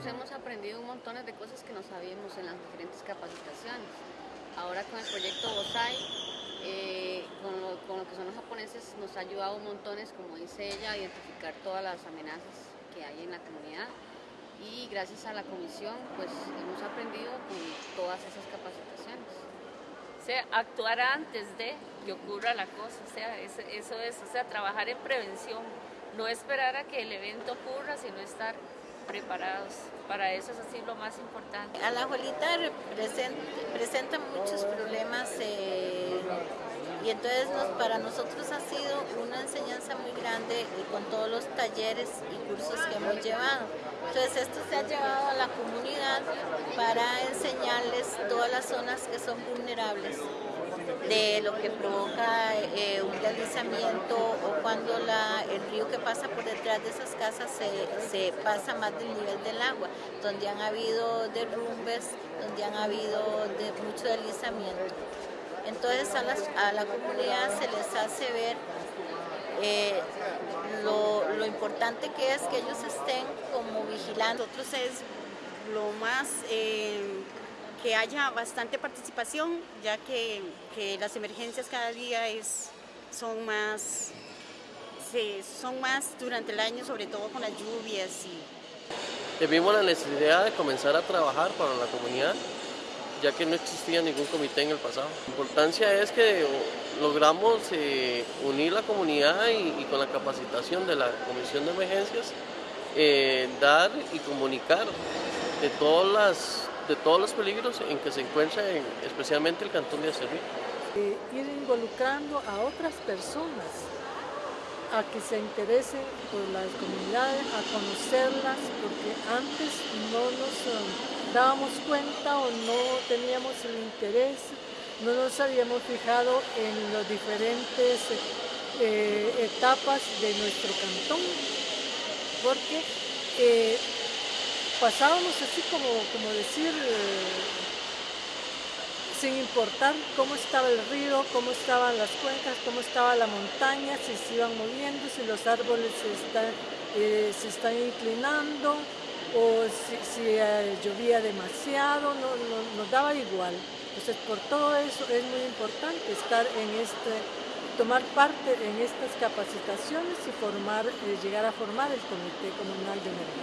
nosotros hemos aprendido un montón de cosas que no sabíamos en las diferentes capacitaciones. Ahora con el proyecto BOSAI, eh, con, lo, que son los japoneses, nos ha ayudado un montón, como dice ella, a identificar todas las amenazas que hay en la comunidad y gracias a la comisión pues hemos aprendido con todas esas capacitaciones. O sea, actuar antes de que ocurra la cosa, o sea, eso, eso es, o sea, trabajar en prevención, no esperar a que el evento ocurra, sino estar preparados. Para eso es así lo más importante. A la abuelita presenta, muchos problemas eh, y entonces para nosotros ha sido una enseñanza muy grande con todos los talleres y cursos que hemos llevado. Entonces esto se ha llevado a la comunidad para enseñarles todas las zonas que son vulnerables de lo que provoca eh, un deslizamiento o cuando el río que pasa por detrás de esas casas se, pasa más del nivel del agua, donde han habido derrumbes, donde han habido mucho deslizamiento. Entonces a, la comunidad se les hace ver eh, lo, importante que es que ellos estén como vigilando. Nosotros es lo más... Eh, que haya bastante participación, ya que, las emergencias cada día es, son, más, son más durante el año, sobre todo con las lluvias. Y... Vimos la necesidad de comenzar a trabajar para la comunidad, ya que no existía ningún comité en el pasado. La importancia es que logramos eh, unir la comunidad y, con la capacitación de la Comisión de Emergencias, eh, dar y comunicar de todas las de todos los peligros en que se encuentra especialmente el cantón de Acerrí. Eh, ir involucrando a otras personas a que se interesen por las comunidades, a conocerlas, porque antes no nos um, dábamos cuenta o no teníamos el interés, no nos habíamos fijado en las diferentes eh, etapas de nuestro cantón, porque eh, pasábamos así como, como decir, eh, sin importar cómo estaba el río, cómo estaban las cuencas, cómo estaba la montaña, si se iban moviendo, si los árboles se están, eh, se están inclinando o si, eh, llovía demasiado, no, nos daba igual. Entonces por todo eso es muy importante estar en este, tomar parte en estas capacitaciones y formar, llegar a formar el Comité Comunal de Emergencia.